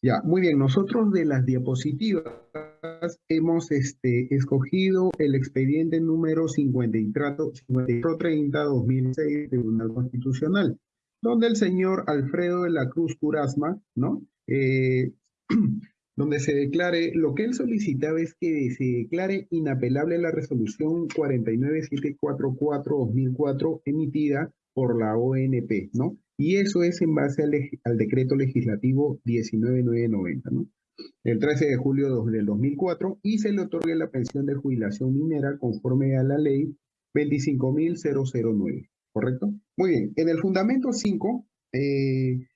Ya, muy bien. Nosotros de las diapositivas hemos este, escogido el expediente número 5430-2006 Tribunal Constitucional, donde el señor Alfredo de la Cruz Curasma, ¿no? Eh, donde se declare, lo que él solicitaba es que se declare inapelable la resolución 49744-2004 emitida por la ONP, ¿no? Y eso es en base al, decreto legislativo 19990, ¿no? El 13 de julio del 2004 y se le otorga la pensión de jubilación minera conforme a la ley 25.009, ¿correcto? Muy bien, en el fundamento 5, eh,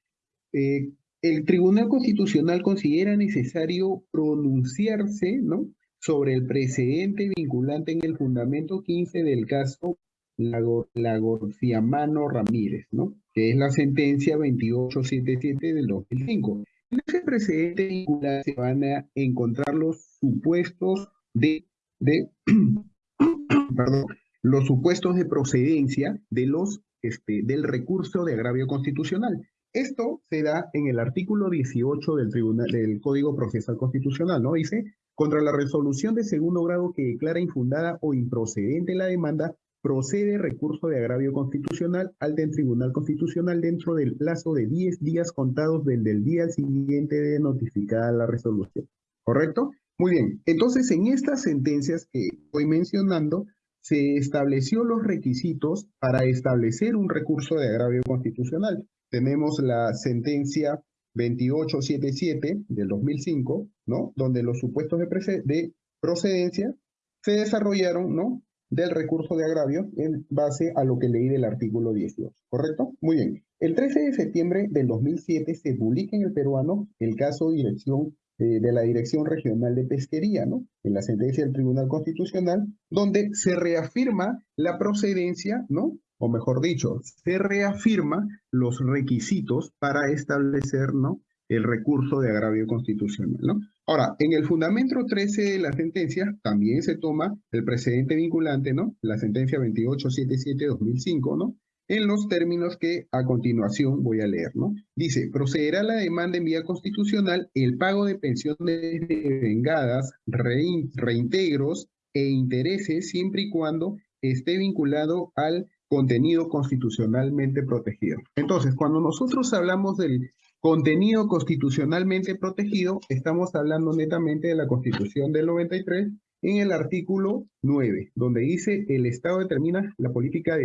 eh, el Tribunal Constitucional considera necesario pronunciarse, ¿no? Sobre el precedente vinculante en el fundamento 15 del caso Lagorciamano Ramírez, ¿no? Que es la sentencia 2877 del 2005. En ese precedente se van a encontrar los supuestos de, de los supuestos de procedencia de los, este, del recurso de agravio constitucional. Esto se da en el artículo 18 del, tribunal, del Código Procesal Constitucional, ¿no? Dice, contra la resolución de segundo grado que declara infundada o improcedente la demanda, procede recurso de agravio constitucional al del Tribunal Constitucional dentro del plazo de 10 días contados del, del día siguiente de notificada la resolución. ¿Correcto? Muy bien. Entonces, en estas sentencias que estoy mencionando, se estableció los requisitos para establecer un recurso de agravio constitucional. Tenemos la sentencia 2877 del 2005, ¿no? Donde los supuestos de procedencia se desarrollaron, ¿no? Del recurso de agravio en base a lo que leí del artículo 18, ¿correcto? Muy bien. El 13 de septiembre del 2007 se publica en el peruano el caso dirección, eh, de la Dirección Regional de Pesquería, ¿no? En la sentencia del Tribunal Constitucional, donde se reafirma la procedencia, ¿no? O mejor dicho, se reafirma los requisitos para establecer, ¿no? El recurso de agravio constitucional, ¿no? Ahora, en el fundamento 13 de la sentencia también se toma el precedente vinculante, ¿no? La sentencia 2877-2005, ¿no? En los términos que a continuación voy a leer, ¿no? Dice, procederá la demanda en vía constitucional el pago de pensiones vengadas, reintegros e intereses siempre y cuando esté vinculado al contenido constitucionalmente protegido. Entonces, cuando nosotros hablamos del Contenido constitucionalmente protegido, estamos hablando netamente de la Constitución del 93 en el artículo 9, donde dice el Estado determina la política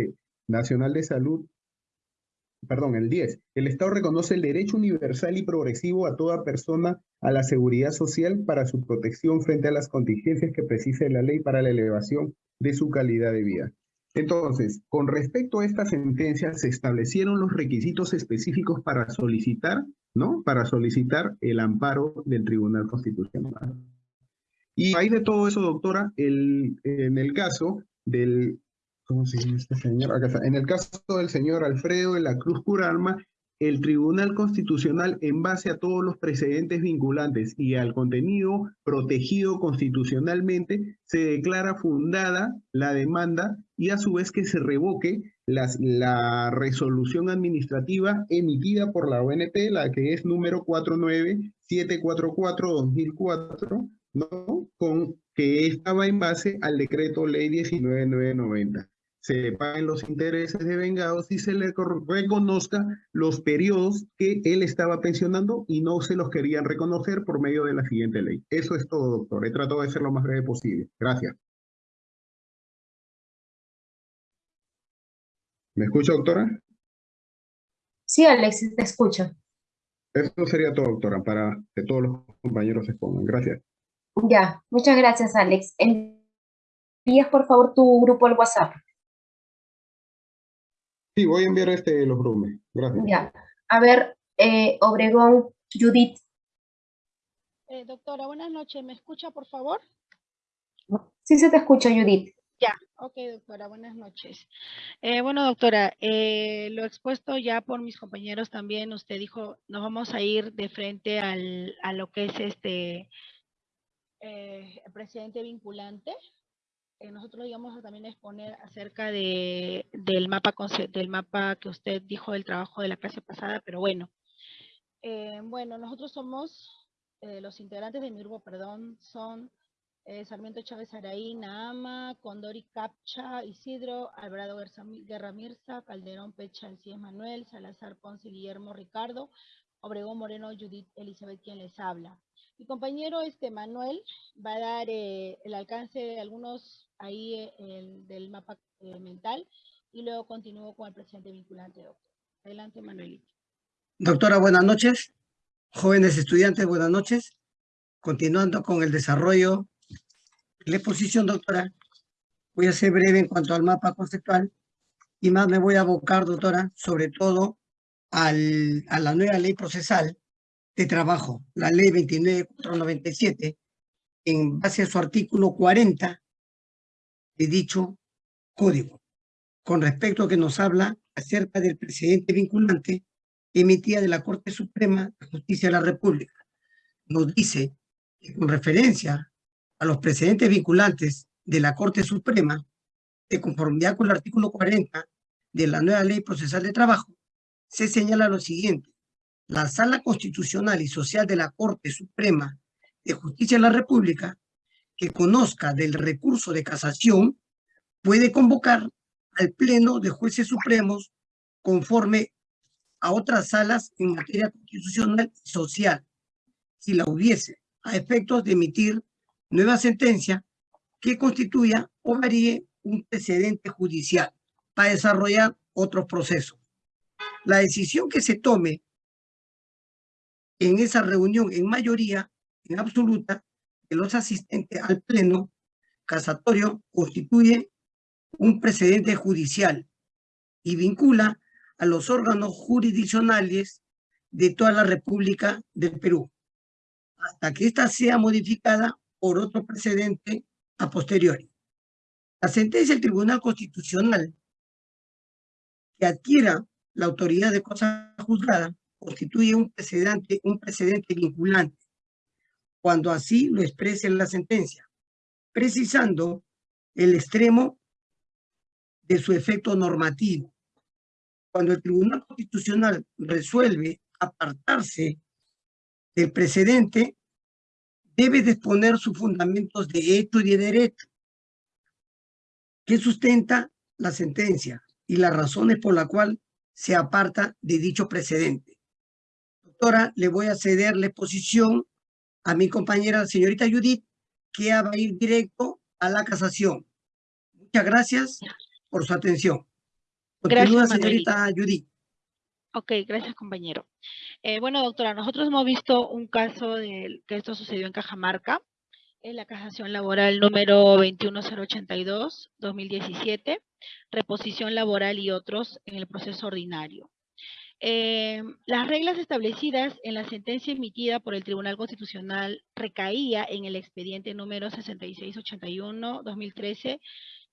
nacional de salud, perdón, el 10. El Estado reconoce el derecho universal y progresivo a toda persona a la seguridad social para su protección frente a las contingencias que precise la ley para la elevación de su calidad de vida. Entonces, con respecto a esta sentencia, se establecieron los requisitos específicos para solicitar, ¿no? Para solicitar el amparo del Tribunal Constitucional. Y ahí de todo eso, doctora, el, en el caso del, ¿cómo se llama este señor? Acá está. En el caso del señor Alfredo de la Cruz Curalma, el Tribunal Constitucional, en base a todos los precedentes vinculantes y al contenido protegido constitucionalmente, se declara fundada la demanda y a su vez que se revoque la resolución administrativa emitida por la ONP, la que es número 49744-2004, ¿no? Con, que estaba en base al decreto ley 19990 se paguen los intereses de vengados y se le reconozca los periodos que él estaba pensionando y no se los querían reconocer por medio de la siguiente ley. Eso es todo, doctor. He tratado de ser lo más breve posible. Gracias. ¿Me escucha, doctora? Sí, Alexis, te escucho. Eso sería todo, doctora, para que todos los compañeros se expongan. Gracias. Ya, muchas gracias, Alex. Envías, por favor, tu grupo al WhatsApp. Sí, voy a enviar este los brumes. Gracias. Ya. A ver, eh, Obregón, Judith. Eh, doctora, buenas noches. ¿Me escucha, por favor? Sí se te escucha, Judith. Ya, ok, doctora, buenas noches. Eh, bueno, doctora, lo expuesto ya por mis compañeros también, usted dijo, nos vamos a ir de frente al, a lo que es este el presidente vinculante, eh, nosotros íbamos a también exponer acerca de, del, mapa, del mapa que usted dijo del trabajo de la clase pasada, pero bueno, Eh, bueno, nosotros somos, eh, los integrantes de mi grupo, perdón, son Sarmiento Chávez Araí, Naama, Condori Capcha, Isidro, Alvarado Guerra Mirza, Calderón Pecha, Alcides Manuel, Salazar Ponce, Guillermo Ricardo, Obregón Moreno, Judith Elizabeth, quien les habla. Mi compañero este Manuel va a dar eh, el alcance de algunos ahí eh, del mapa mental y luego continúo con el presidente vinculante, doctor. Adelante, Manuelito. Doctora, buenas noches. Jóvenes estudiantes, buenas noches. Continuando con el desarrollo la exposición, doctora, voy a ser breve en cuanto al mapa conceptual y más me voy a abocar, doctora, sobre todo al, a la nueva ley procesal de trabajo, la ley 29497, en base a su artículo 40 de dicho código, con respecto a que nos habla acerca del precedente vinculante emitida de la Corte Suprema de Justicia de la República. Nos dice que con referencia a los precedentes vinculantes de la Corte Suprema, de conformidad con el artículo 40 de la nueva Ley Procesal de Trabajo, se señala lo siguiente. La Sala Constitucional y Social de la Corte Suprema de Justicia de la República, que conozca del recurso de casación, puede convocar al Pleno de Jueces Supremos conforme a otras salas en materia constitucional y social, si la hubiese, a efectos de emitir nueva sentencia que constituya o varíe un precedente judicial para desarrollar otros procesos. La decisión que se tome en esa reunión en mayoría, en absoluta, de los asistentes al pleno casatorio constituye un precedente judicial y vincula a los órganos jurisdiccionales de toda la República del Perú, hasta que ésta sea modificada por otro precedente a posteriori. La sentencia del Tribunal Constitucional que adquiera la autoridad de cosa juzgada constituye un precedente, un precedente vinculante, cuando así lo exprese la sentencia, precisando el extremo de su efecto normativo. Cuando el Tribunal Constitucional resuelve apartarse del precedente, debe disponer sus fundamentos de hecho y de derecho, que sustenta la sentencia y las razones por las cuales se aparta de dicho precedente. Doctora, le voy a ceder la exposición a mi compañera, señorita Judith, que va a ir directo a la casación. Muchas gracias por su atención. Continúa, gracias, señorita Judith. Ok, gracias compañero. Eh, bueno, doctora, nosotros hemos visto un caso de que esto sucedió en Cajamarca, en la casación laboral número 21082-2017, reposición laboral y otros en el proceso ordinario. Eh, las reglas establecidas en la sentencia emitida por el Tribunal Constitucional recaía en el expediente número 6681-2013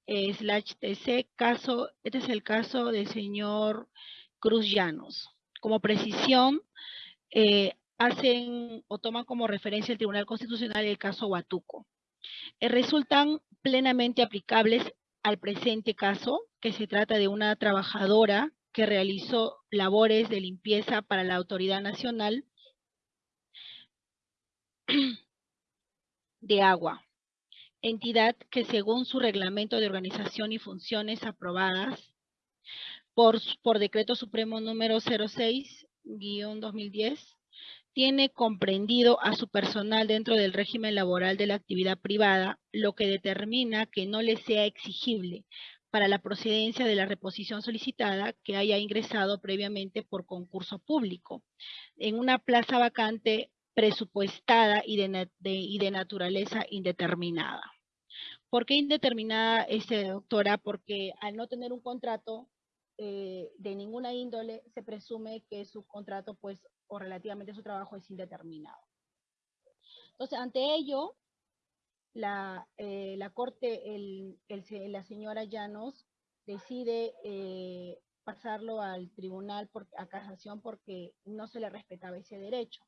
eh, slash TC, caso, este es el caso del señor Cruz Llanos. Como precisión, eh, hacen o toman como referencia el Tribunal Constitucional el caso Huatuco. Eh, resultan plenamente aplicables al presente caso, que se trata de una trabajadora que realizó labores de limpieza para la Autoridad Nacional de Agua, entidad que según su reglamento de organización y funciones aprobadas por, por decreto supremo número 06-2010, tiene comprendido a su personal dentro del régimen laboral de la actividad privada, lo que determina que no le sea exigible para la procedencia de la reposición solicitada que haya ingresado previamente por concurso público en una plaza vacante presupuestada y de, naturaleza indeterminada. ¿Por qué indeterminada, este, doctora? Porque al no tener un contrato, eh, de ninguna índole, se presume que su contrato, pues, o relativamente su trabajo es indeterminado. Entonces, ante ello, la, eh, la Corte, el, la señora Llanos, decide eh, pasarlo al tribunal por, a casación porque no se le respetaba ese derecho.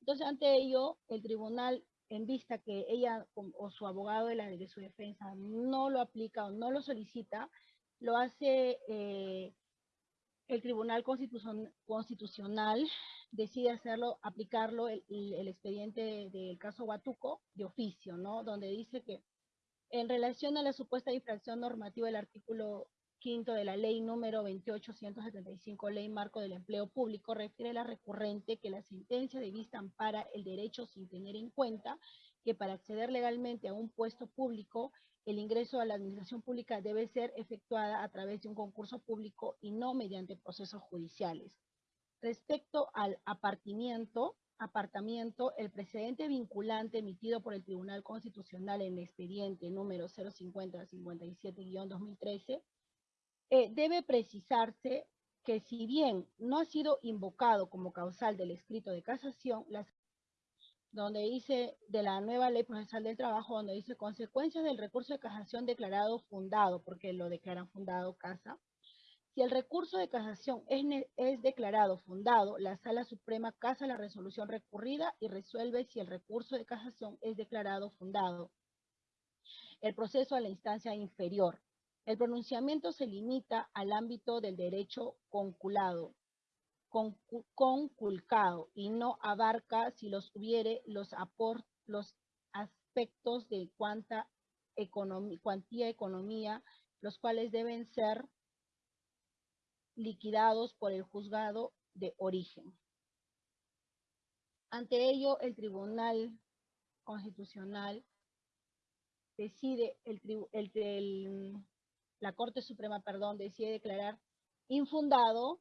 Entonces, ante ello, el tribunal, en vista que ella o su abogado de, la, de su defensa no lo aplica o no lo solicita, lo hace eh, el Tribunal Constitucional decide hacerlo, aplicarlo el, expediente del caso Huatuco de oficio, ¿no? Donde dice que en relación a la supuesta infracción normativa del artículo quinto de la ley número 28175, ley marco del empleo público, refiere la recurrente que la sentencia de vista ampara el derecho sin tener en cuenta que para acceder legalmente a un puesto público, el ingreso a la administración pública debe ser efectuada a través de un concurso público y no mediante procesos judiciales. Respecto al apartamiento, apartamiento, el precedente vinculante emitido por el Tribunal Constitucional en expediente número 050-57-2013 eh, debe precisarse que si bien no ha sido invocado como causal del escrito de casación, las, donde dice de la nueva ley procesal del trabajo, donde dice consecuencias del recurso de casación declarado fundado, porque lo declaran fundado casa, si el recurso de casación es, declarado fundado, la Sala Suprema casa la resolución recurrida y resuelve si el recurso de casación es declarado fundado. El proceso a la instancia inferior. El pronunciamiento se limita al ámbito del derecho conculcado y no abarca, si los hubiere, los, aspectos de cuanta economía, cuantía economía, los cuales deben ser liquidados por el juzgado de origen. Ante ello, el Tribunal Constitucional decide, la Corte Suprema, perdón, decide declarar infundado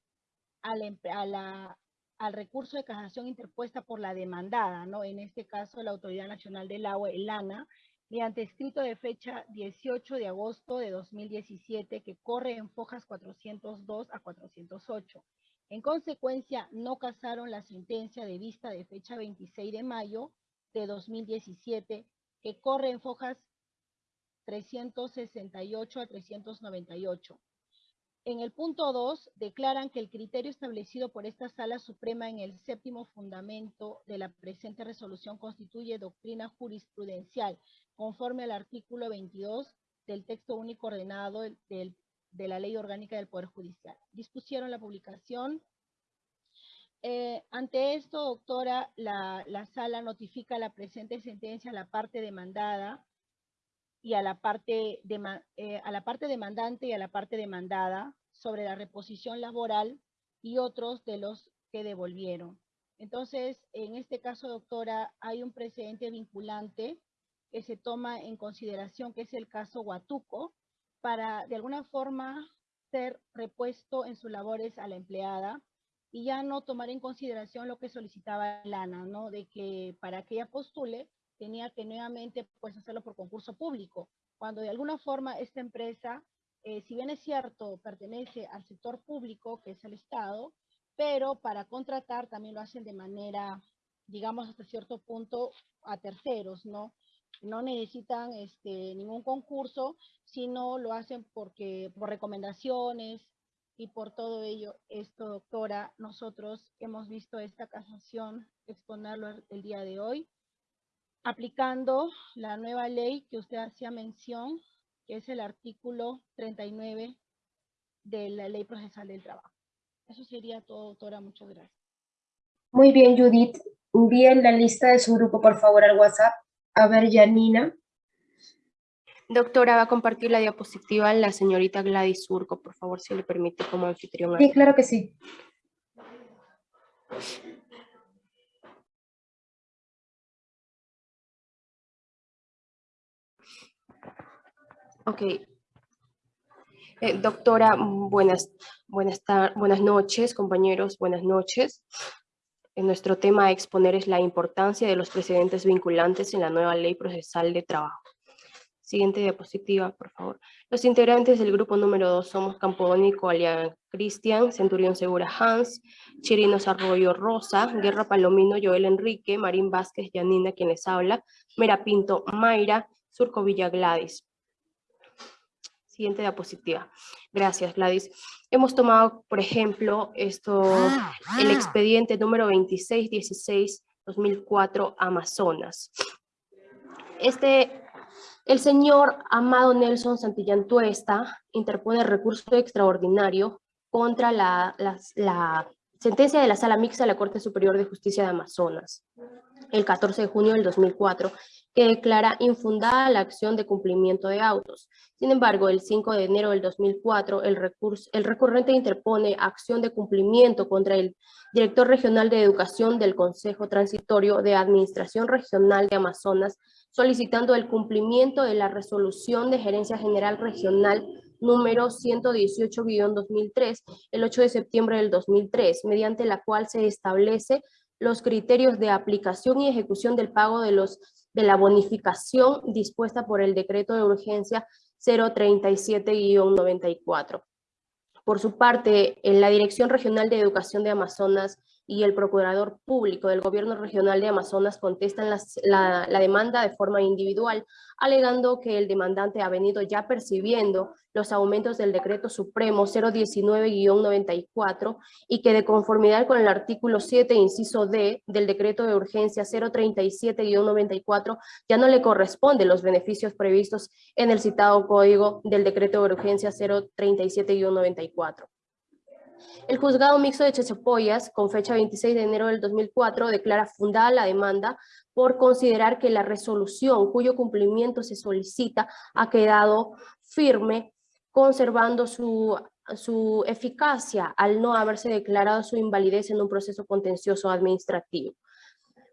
al recurso de casación interpuesta por la demandada, ¿no? En este caso, la Autoridad Nacional del Agua, el ANA, mediante escrito de fecha 18 de agosto de 2017 que corre en fojas 402 a 408. En consecuencia, no casaron la sentencia de vista de fecha 26 de mayo de 2017 que corre en fojas 368 a 398. En el punto 2, declaran que el criterio establecido por esta Sala Suprema en el séptimo fundamento de la presente resolución constituye doctrina jurisprudencial conforme al artículo 22 del texto único ordenado de la Ley Orgánica del Poder Judicial. Dispusieron la publicación. Eh, ante esto, doctora, la, sala notifica la presente sentencia a la parte demandada y a la parte, eh, a la parte demandante y a la parte demandada sobre la reposición laboral y otros de los que devolvieron. Entonces, en este caso, doctora, hay un precedente vinculante que se toma en consideración, que es el caso Huatuco, para de alguna forma ser repuesto en sus labores a la empleada y ya no tomar en consideración lo que solicitaba Lana, ¿no? De que para que ella postule tenía que nuevamente pues hacerlo por concurso público, cuando de alguna forma esta empresa, eh, si bien es cierto, pertenece al sector público, que es el Estado, pero para contratar también lo hacen de manera, digamos, hasta cierto punto a terceros, ¿no? no necesitan este, ningún concurso, sino lo hacen porque por recomendaciones y por todo ello, esto, doctora, nosotros hemos visto esta casación exponerlo el día de hoy, aplicando la nueva ley que usted hacía mención, que es el artículo 39 de la Ley Procesal del Trabajo. Eso sería todo, doctora. Muchas gracias. Muy bien, Judith. Envíen la lista de su grupo, por favor, al WhatsApp. A ver, Janina. Doctora, va a compartir la diapositiva la señorita Gladys Surco, por favor, si le permite como anfitrión. Sí, claro que sí. Ok. Eh, doctora, buenas, buenas, buenas noches, compañeros, buenas noches. En nuestro tema a exponer es la importancia de los precedentes vinculantes en la nueva ley procesal de trabajo. Siguiente diapositiva, por favor. Los integrantes del grupo número 2 somos Campodónico Alian Cristian, Centurión Segura Hans, Chirinos Arroyo Rosa, Guerra Palomino Joel Enrique, Marín Vázquez Yanina quienes habla, Mera Pinto Mayra, Surco Villa Gladys. Siguiente diapositiva. Gracias, Gladys. Hemos tomado, por ejemplo, esto, el expediente número 2616-2004 Amazonas. Este, el señor Amado Nelson Santillán Tuesta interpone recurso extraordinario contra la, la, sentencia de la Sala Mixta de la Corte Superior de Justicia de Amazonas, el 14 de junio del 2004, que declara infundada la acción de cumplimiento de autos. Sin embargo, el 5 de enero del 2004, el, recurso, el recurrente interpone acción de cumplimiento contra el director regional de educación del Consejo Transitorio de Administración Regional de Amazonas, solicitando el cumplimiento de la resolución de Gerencia General Regional número 118-2003, el 8 de septiembre del 2003, mediante la cual se establece los criterios de aplicación y ejecución del pago de, los, de la bonificación dispuesta por el decreto de urgencia 037-94. Por su parte, en la Dirección Regional de Educación de Amazonas y el Procurador Público del Gobierno Regional de Amazonas contestan la, la, demanda de forma individual, alegando que el demandante ha venido ya percibiendo los aumentos del Decreto Supremo 019-94 y que de conformidad con el artículo 7, inciso D, del Decreto de Urgencia 037-94, ya no le corresponden los beneficios previstos en el citado Código del Decreto de Urgencia 037-94. El juzgado mixto de Chechapoyas, con fecha 26 de enero del 2004, declara fundada la demanda por considerar que la resolución cuyo cumplimiento se solicita ha quedado firme, conservando su, su eficacia al no haberse declarado su invalidez en un proceso contencioso administrativo.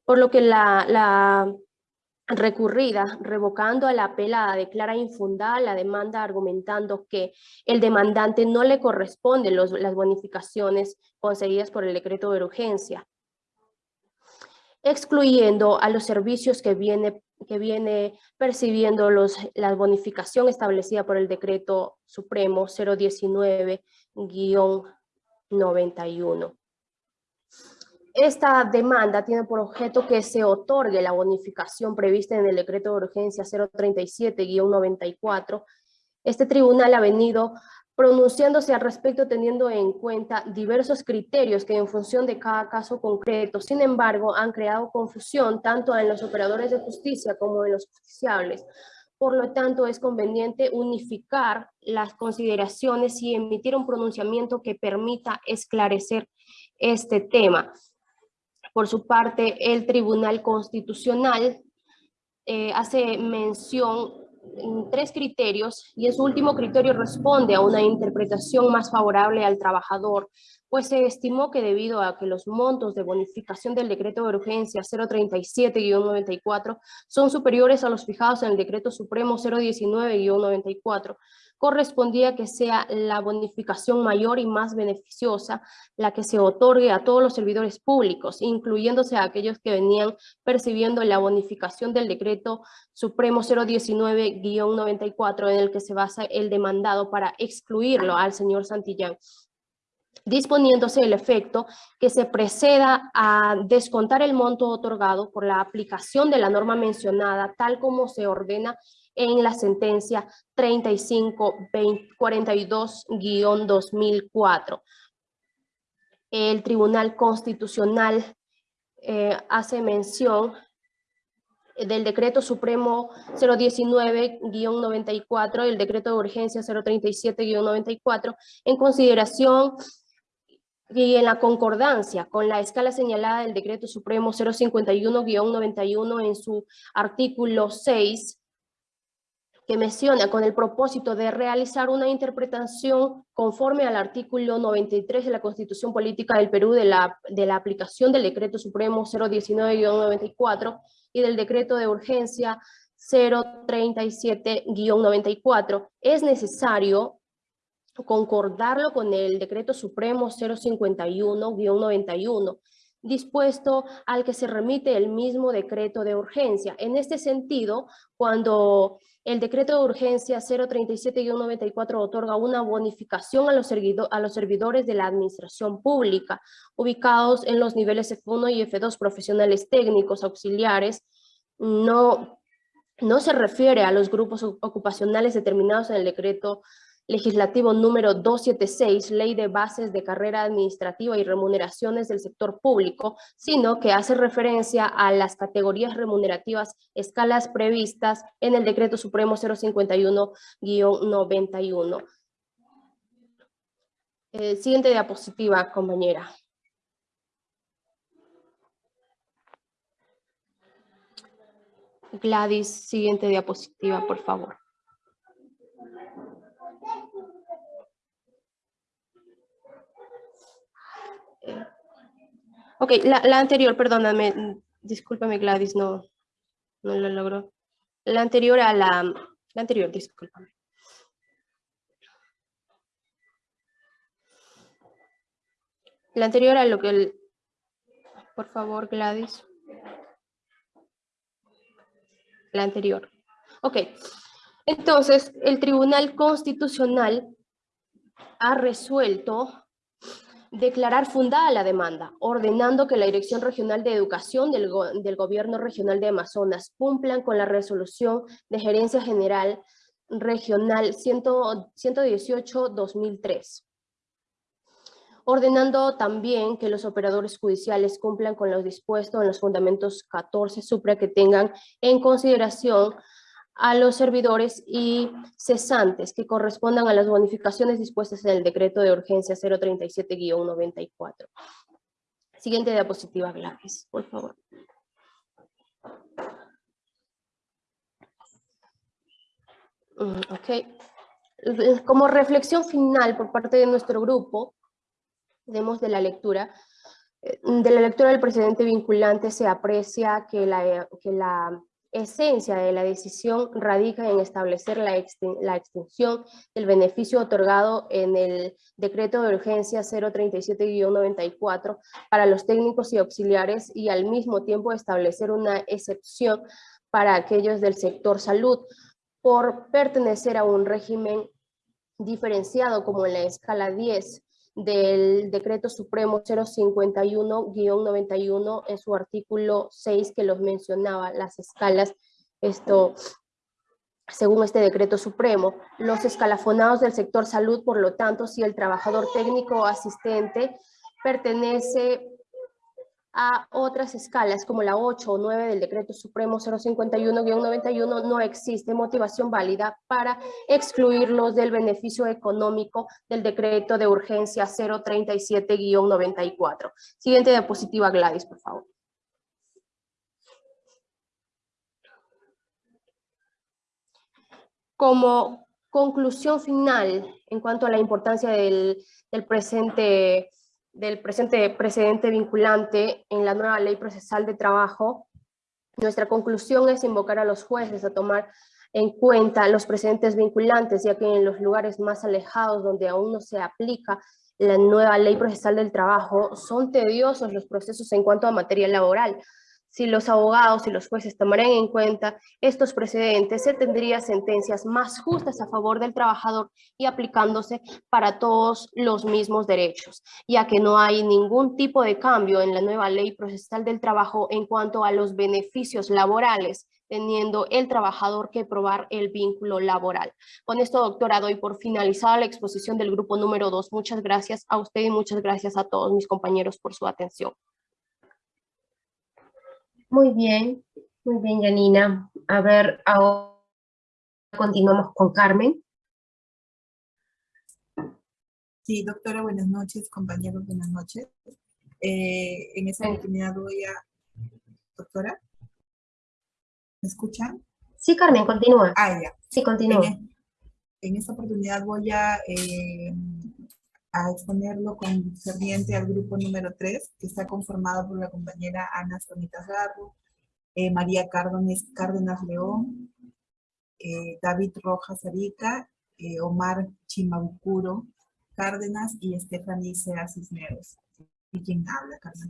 Por lo que la, la recurrida, revocando a la apelada, declara infundada la demanda argumentando que el demandante no le corresponde los, las bonificaciones concedidas por el decreto de urgencia, excluyendo a los servicios que viene, que viene percibiendo los, la bonificación establecida por el decreto supremo 019-91. Esta demanda tiene por objeto que se otorgue la bonificación prevista en el decreto de urgencia 037-94. Este tribunal ha venido pronunciándose al respecto teniendo en cuenta diversos criterios que en función de cada caso concreto, sin embargo, han creado confusión tanto en los operadores de justicia como en los justiciables. Por lo tanto, es conveniente unificar las consideraciones y emitir un pronunciamiento que permita esclarecer este tema. Por su parte, el Tribunal Constitucional eh, hace mención en tres criterios y en su último criterio responde a una interpretación más favorable al trabajador, pues se estimó que debido a que los montos de bonificación del decreto de urgencia 037-94 son superiores a los fijados en el decreto supremo 019-94, correspondía que sea la bonificación mayor y más beneficiosa la que se otorgue a todos los servidores públicos, incluyéndose a aquellos que venían percibiendo la bonificación del decreto supremo 019-94 en el que se basa el demandado para excluirlo al señor Santillán disponiéndose el efecto que se preceda a descontar el monto otorgado por la aplicación de la norma mencionada tal como se ordena en la sentencia 3542-2004. El Tribunal Constitucional eh, hace mención del Decreto Supremo 019-94, el Decreto de Urgencia 037-94, en consideración y en la concordancia con la escala señalada del Decreto Supremo 051-91 en su artículo 6, que menciona con el propósito de realizar una interpretación conforme al artículo 93 de la Constitución Política del Perú de la, de la aplicación del Decreto Supremo 019-94 y del Decreto de Urgencia 037-94, es necesario concordarlo con el Decreto Supremo 051-91, dispuesto al que se remite el mismo decreto de urgencia. En este sentido, cuando el decreto de urgencia 037-94 otorga una bonificación a los, a los servidores de la administración pública, ubicados en los niveles F1 y F2 profesionales técnicos auxiliares, no, no se refiere a los grupos ocupacionales determinados en el decreto legislativo número 276, Ley de Bases de Carrera Administrativa y Remuneraciones del Sector Público, sino que hace referencia a las categorías remunerativas escalas previstas en el Decreto Supremo 051-91. Eh, siguiente diapositiva, compañera. Gladys, siguiente diapositiva, por favor. Ok, la, la anterior, perdóname, discúlpame Gladys, no, no lo logro. La anterior a la, la anterior, discúlpame. La anterior a lo que el... Por favor, Gladys. La anterior. Ok. Entonces, el Tribunal Constitucional ha resuelto declarar fundada la demanda, ordenando que la Dirección Regional de Educación del, Gobierno Regional de Amazonas cumplan con la resolución de Gerencia General Regional 118-2003 ordenando también que los operadores judiciales cumplan con lo dispuesto en los fundamentos 14 supra que tengan en consideración a los servidores y cesantes que correspondan a las bonificaciones dispuestas en el decreto de urgencia 037-94. Siguiente diapositiva, Gladys, por favor. Mm, ok. Como reflexión final por parte de nuestro grupo, tenemos de la lectura, eh, de la lectura del precedente vinculante se aprecia que la, que la esencia de la decisión radica en establecer la, extensión del beneficio otorgado en el decreto de urgencia 037-94 para los técnicos y auxiliares y al mismo tiempo establecer una excepción para aquellos del sector salud por pertenecer a un régimen diferenciado como en la escala 10 del Decreto Supremo 051-91 en su artículo 6 que los mencionaba, las escalas, esto, según este Decreto Supremo, los escalafonados del sector salud, por lo tanto, si el trabajador técnico o asistente pertenece a otras escalas como la 8 o 9 del Decreto Supremo 051-91 no existe motivación válida para excluirlos del beneficio económico del Decreto de Urgencia 037-94. Siguiente diapositiva, Gladys, por favor. Como conclusión final en cuanto a la importancia del, del presente del presente precedente vinculante en la nueva ley procesal de trabajo, nuestra conclusión es invocar a los jueces a tomar en cuenta los precedentes vinculantes, ya que en los lugares más alejados donde aún no se aplica la nueva ley procesal del trabajo, son tediosos los procesos en cuanto a materia laboral, si los abogados y los jueces tomaran en cuenta estos precedentes, se tendría sentencias más justas a favor del trabajador y aplicándose para todos los mismos derechos, ya que no hay ningún tipo de cambio en la nueva ley procesal del trabajo en cuanto a los beneficios laborales teniendo el trabajador que probar el vínculo laboral. Con esto, doctora, doy por finalizada la exposición del grupo número 2. Muchas gracias a usted y muchas gracias a todos mis compañeros por su atención. Muy bien, muy bien, Janina. A ver, ahora continuamos con Carmen. Sí, doctora, buenas noches, compañeros, buenas noches. Eh, en esta oportunidad voy a... Doctora, ¿me escuchan? Sí, Carmen, continúa. Ah, ya. Sí, continúa. En, esta oportunidad voy a, eh, a exponerlo concerniente al grupo número 3, que está conformado por la compañera Ana Sonitas Garro, eh, María Cárdenas, Cárdenas León, eh, David Rojas Arica, eh, Omar Chimabucuro Cárdenas y Stephanie Sea Cisneros. Y quien habla, Carmen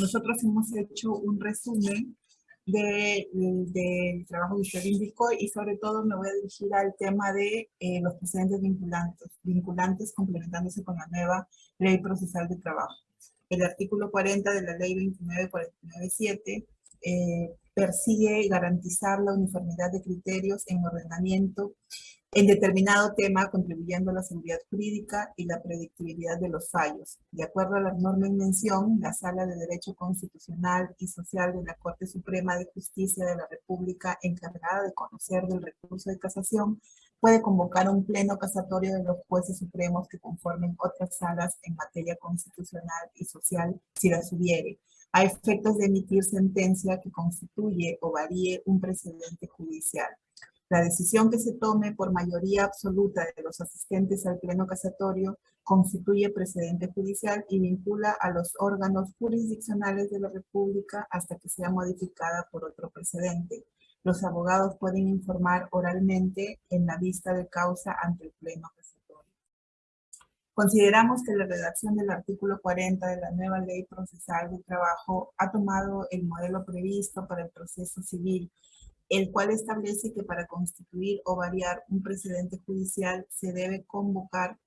Nosotros hemos hecho un resumen del trabajo que usted indicó y sobre todo me voy a dirigir al tema de eh, los precedentes vinculantes, vinculantes complementándose con la nueva ley procesal de trabajo. El artículo 40 de la ley 29497 eh, persigue garantizar la uniformidad de criterios en ordenamiento en determinado tema, contribuyendo a la seguridad jurídica y la predictibilidad de los fallos. De acuerdo a la norma en la Sala de Derecho Constitucional y Social de la Corte Suprema de Justicia de la República, encargada de conocer del recurso de casación, puede convocar un pleno casatorio de los jueces supremos que conformen otras salas en materia constitucional y social, si las hubiere, a efectos de emitir sentencia que constituye o varíe un precedente judicial. La decisión que se tome por mayoría absoluta de los asistentes al pleno casatorio constituye precedente judicial y vincula a los órganos jurisdiccionales de la República hasta que sea modificada por otro precedente. Los abogados pueden informar oralmente en la vista de causa ante el pleno casatorio. Consideramos que la redacción del artículo 40 de la nueva Ley Procesal de Trabajo ha tomado el modelo previsto para el proceso civil el cual establece que para constituir o variar un precedente judicial se debe convocar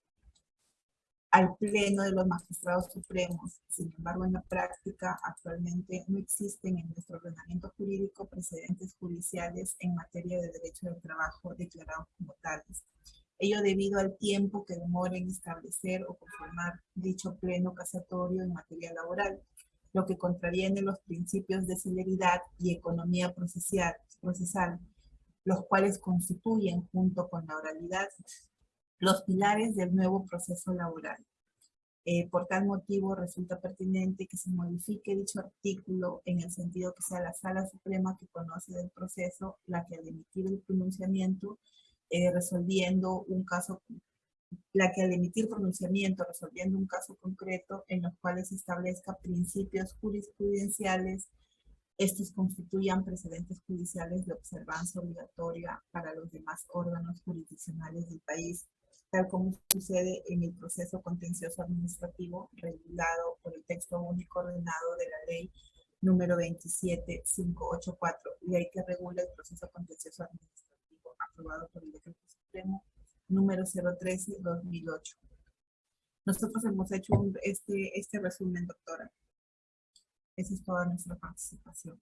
al Pleno de los Magistrados Supremos. Sin embargo, en la práctica, actualmente no existen en nuestro ordenamiento jurídico precedentes judiciales en materia de derecho del trabajo declarados como tales. Ello debido al tiempo que demora en establecer o conformar dicho pleno casatorio en materia laboral, lo que contraviene los principios de celeridad y economía procesal, procesal los cuales constituyen, junto con la oralidad, los pilares del nuevo proceso laboral. Eh, por tal motivo, resulta pertinente que se modifique dicho artículo en el sentido que sea la Sala Suprema que conoce del proceso la que al emitir el pronunciamiento, eh, resolviendo un caso, la que al emitir pronunciamiento resolviendo un caso concreto en los cuales establezca principios jurisprudenciales, estos constituyan precedentes judiciales de observancia obligatoria para los demás órganos jurisdiccionales del país tal como sucede en el proceso contencioso administrativo regulado por el texto único ordenado de la ley número 27584, ley que regula el proceso contencioso administrativo aprobado por el decreto supremo número 013-2008. Nosotros hemos hecho este, este resumen, doctora. Esa es toda nuestra participación.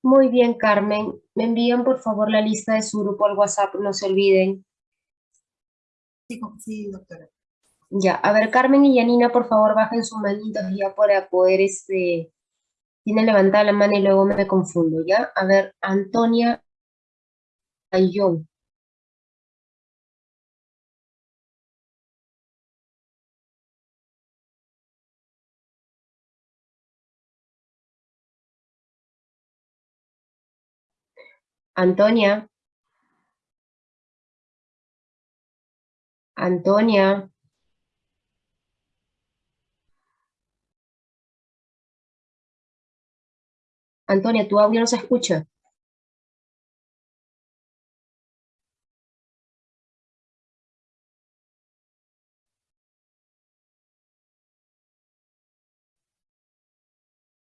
Muy bien, Carmen. Me envían por favor la lista de su grupo al WhatsApp, no se olviden. Sí, doctora. Ya, a ver, Carmen y Yanina, por favor, bajen sus manitos ya para poder, este, tienen levantada la mano y luego me confundo, ¿ya? A ver, Antonia Ayón. Antonia. Antonia. Antonia, tu audio no se escucha.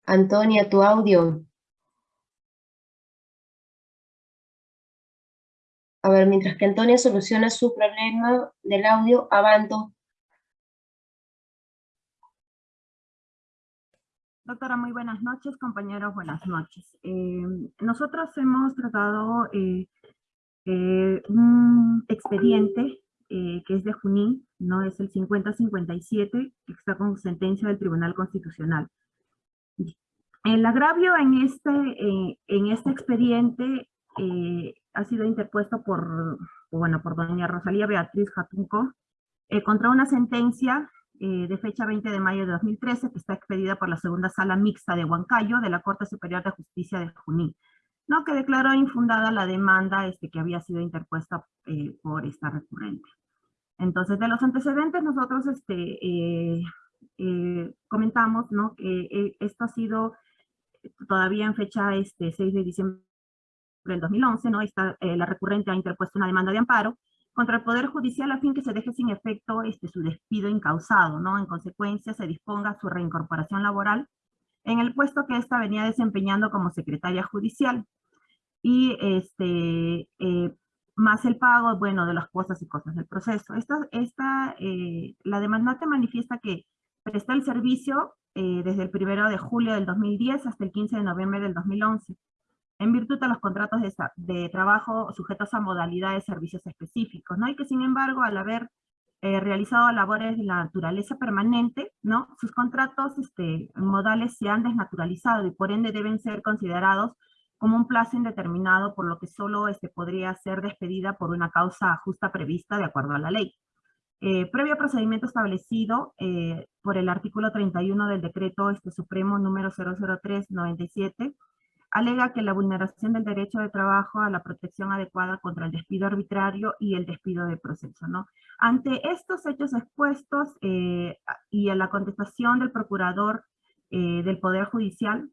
Antonia, tu audio. A ver, mientras que Antonia soluciona su problema del audio, avanto. Doctora, muy buenas noches. Compañeros, buenas noches. Eh, nosotros hemos tratado eh, eh, un expediente que es de Junín, no es el 5057, que está con sentencia del Tribunal Constitucional. El agravio en este, en este expediente ha sido interpuesto por, bueno, por doña Rosalía Beatriz Jatunco eh, contra una sentencia eh, de fecha 20 de mayo de 2013 que está expedida por la segunda sala mixta de Huancayo de la Corte Superior de Justicia de Junín, ¿no? que declaró infundada la demanda este, que había sido interpuesta eh, por esta recurrente. Entonces, de los antecedentes nosotros este, comentamos ¿no? que esto ha sido todavía en fecha este, 6 de diciembre del 2011, ¿no? Está, eh, la recurrente ha interpuesto una demanda de amparo contra el Poder Judicial a fin que se deje sin efecto este, su despido incausado, ¿no? En consecuencia, se disponga su reincorporación laboral en el puesto que ésta venía desempeñando como secretaria judicial. Y este, eh, más el pago, bueno, de las cosas y cosas del proceso. Esta, esta, eh, la demandante manifiesta que prestó el servicio desde el 1 de julio del 2010 hasta el 15 de noviembre del 2011 en virtud de los contratos de, trabajo sujetos a modalidades de servicios específicos, ¿no? Y que sin embargo, al haber eh, realizado labores de la naturaleza permanente, ¿no? Sus contratos este, modales se han desnaturalizado y por ende deben ser considerados como un plazo indeterminado, por lo que solo este, podría ser despedida por una causa justa prevista de acuerdo a la ley. Eh, previo procedimiento establecido eh, por el artículo 31 del decreto este, supremo número 003-97, alega que la vulneración del derecho de trabajo a la protección adecuada contra el despido arbitrario y el despido de proceso. ¿no? Ante estos hechos expuestos eh, y a la contestación del procurador del Poder Judicial,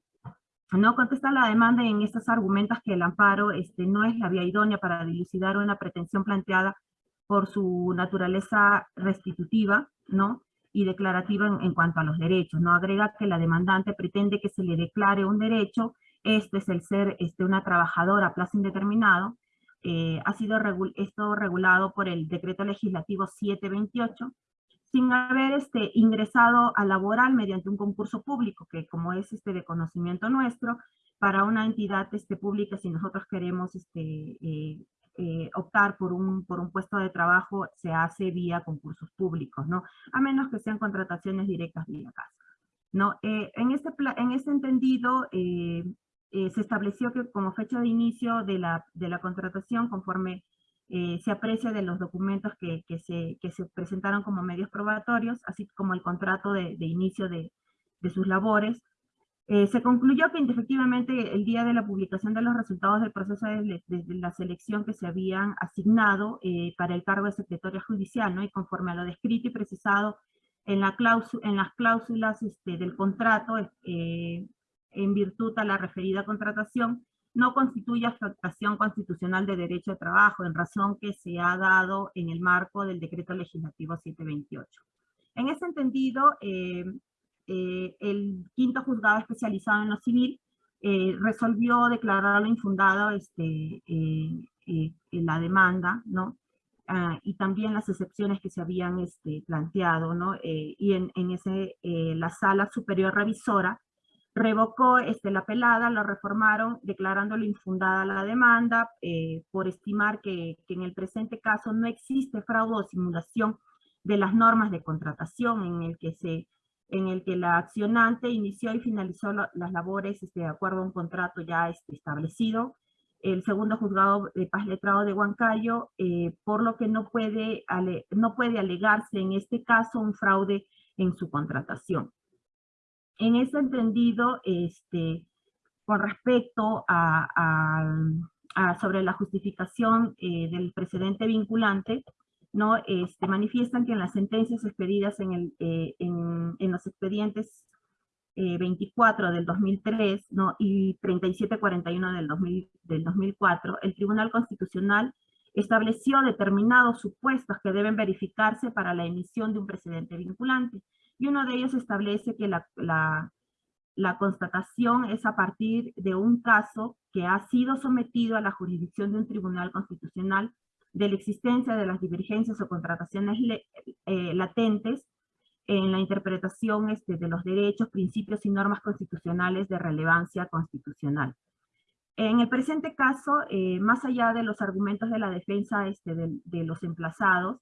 no contesta la demanda en estos argumentos que el amparo este, no es la vía idónea para dilucidar una pretensión planteada por su naturaleza restitutiva, ¿no? y declarativa en, cuanto a los derechos, ¿no? Agrega que la demandante pretende que se le declare un derecho, este es el ser este, una trabajadora a plazo indeterminado, eh, ha sido esto regulado por el decreto legislativo 728, sin haber este, ingresado a laboral mediante un concurso público, que como es este de conocimiento nuestro, para una entidad este, pública, si nosotros queremos este, eh, eh, optar por un, por un puesto de trabajo se hace vía concursos públicos, ¿no? A menos que sean contrataciones directas vía casa. ¿no? Eh, en, este en este entendido, eh, se estableció que como fecha de inicio de la, de la contratación, conforme se aprecia de los documentos que, que, se, que, se, presentaron como medios probatorios, así como el contrato de, de inicio de, de sus labores, eh, se concluyó que efectivamente el día de la publicación de los resultados del proceso de, la selección que se habían asignado eh, para el cargo de secretaria judicial, ¿no? y conforme a lo descrito y precisado en, la en las cláusulas este, del contrato, eh, en virtud a la referida contratación, no constituye afectación constitucional de derecho de trabajo, en razón que se ha dado en el marco del decreto legislativo 728. En ese entendido, eh, el quinto juzgado especializado en lo civil eh, resolvió declararlo infundado este, eh, la demanda, ¿no? Ah, y también las excepciones que se habían este, planteado, ¿no? y en, en ese, la sala superior revisora revocó este, la pelada, lo reformaron declarándolo infundada la demanda por estimar que, que, en el presente caso no existe fraude o simulación de las normas de contratación en el que se en el que la accionante inició y finalizó las labores este, de acuerdo a un contrato ya este, establecido. El segundo juzgado de paz letrado de Huancayo, eh, por lo que no puede, no puede alegarse en este caso un fraude en su contratación. En ese entendido, este, con respecto a, sobre la justificación eh, del precedente vinculante, ¿no? Este, manifiestan que en las sentencias expedidas en, el, eh, en, en, los expedientes 24 eh, del 2003 ¿no? y 3741 del, 2000, del 2004, el Tribunal Constitucional estableció determinados supuestos que deben verificarse para la emisión de un precedente vinculante. Y uno de ellos establece que la, la, constatación es a partir de un caso que ha sido sometido a la jurisdicción de un tribunal constitucional de la existencia de las divergencias o contrataciones eh, latentes en la interpretación este, de los derechos, principios y normas constitucionales de relevancia constitucional. En el presente caso, eh, más allá de los argumentos de la defensa este, de, de, los emplazados,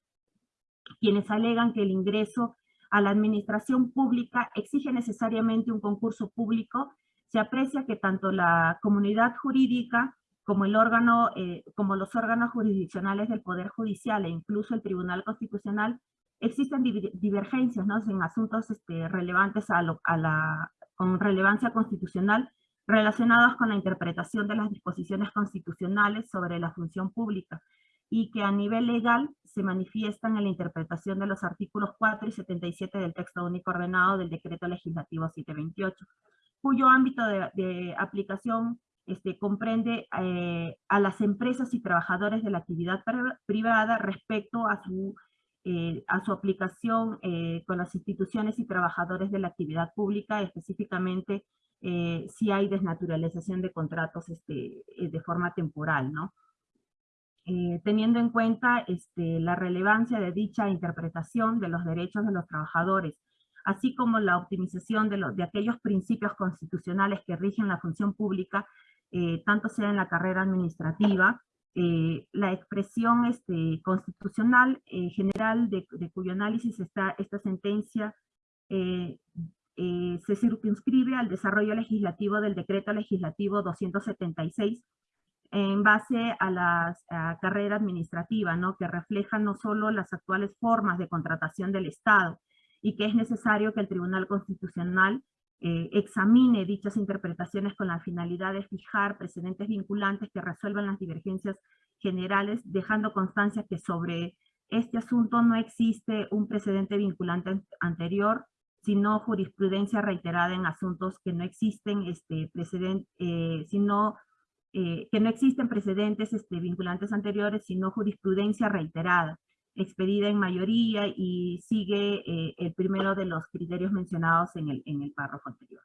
quienes alegan que el ingreso a la administración pública exige necesariamente un concurso público, se aprecia que tanto la comunidad jurídica como, el órgano, eh, como los órganos jurisdiccionales del Poder Judicial e incluso el Tribunal Constitucional, existen divergencias ¿no? en asuntos este, relevantes a, a la, con relevancia constitucional relacionados con la interpretación de las disposiciones constitucionales sobre la función pública y que a nivel legal se manifiestan en la interpretación de los artículos 4 y 77 del texto único ordenado del decreto legislativo 728, cuyo ámbito de, de aplicación este, comprende eh, a las empresas y trabajadores de la actividad privada respecto a su, eh, a su aplicación eh, con las instituciones y trabajadores de la actividad pública, específicamente si hay desnaturalización de contratos este, de forma temporal, ¿no? teniendo en cuenta este, la relevancia de dicha interpretación de los derechos de los trabajadores, así como la optimización de, de aquellos principios constitucionales que rigen la función pública, eh, tanto sea en la carrera administrativa, eh, la expresión este, constitucional eh, general de, cuyo análisis está esta sentencia eh, se circunscribe al desarrollo legislativo del decreto legislativo 276 en base a la carrera administrativa, ¿no? que refleja no solo las actuales formas de contratación del Estado y que es necesario que el Tribunal Constitucional eh, examine dichas interpretaciones con la finalidad de fijar precedentes vinculantes que resuelvan las divergencias generales, dejando constancia que sobre este asunto no existe un precedente vinculante anterior, sino jurisprudencia reiterada en asuntos que no existen este, precedente, eh, sino, eh, que no existen precedentes este, vinculantes anteriores, sino jurisprudencia reiterada expedida en mayoría y sigue eh, el primero de los criterios mencionados en el, en el párrafo anterior.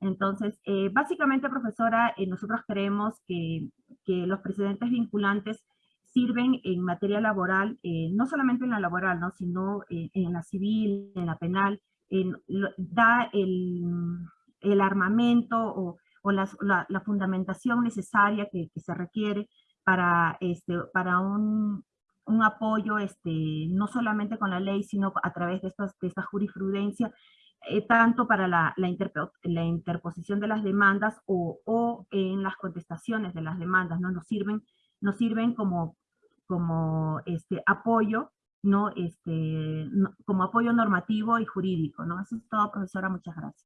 Entonces, eh, básicamente, profesora, eh, nosotros creemos que, que, los precedentes vinculantes sirven en materia laboral, no solamente en la laboral, ¿no? sino en la civil, en la penal, da el, el armamento o, o la, la, fundamentación necesaria que, que se requiere para, este, para un, un apoyo este, no solamente con la ley, sino a través de, estas, de esta jurisprudencia, eh, tanto para la, la, la, interposición de las demandas o, o, en las contestaciones de las demandas, ¿no? Nos sirven, nos sirven como, como este, apoyo, ¿no? Este, como apoyo normativo y jurídico, ¿no? Eso es todo, profesora, muchas gracias.